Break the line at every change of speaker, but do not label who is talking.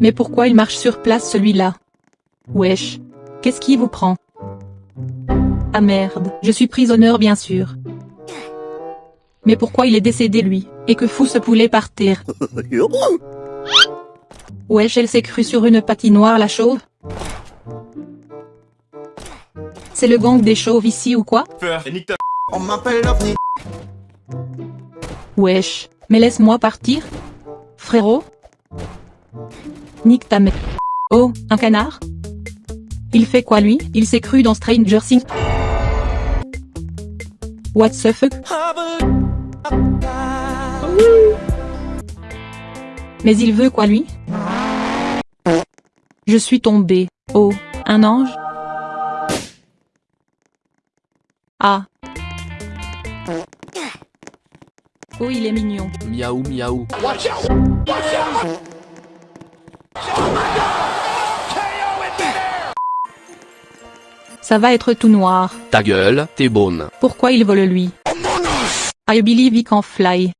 Mais pourquoi il marche sur place celui-là? Wesh. Qu'est-ce qui vous prend? Ah merde, je suis prisonneur bien sûr. Mais pourquoi il est décédé lui? Et que fout ce poulet par terre. Wesh elle s'est crue sur une patinoire la chauve. C'est le gang des chauves ici ou quoi?
On m'appelle.
Wesh, mais laisse-moi partir. Frérot Nique ta mère. Oh, un canard? Il fait quoi lui? Il s'est cru dans Stranger Things What the fuck? Mais il veut quoi lui? Je suis tombé. Oh, un ange? Ah. Oh il est mignon.
Miaou miaou.
Ça va être tout noir.
Ta gueule, t'es bonne.
Pourquoi il vole lui? I believe he can fly.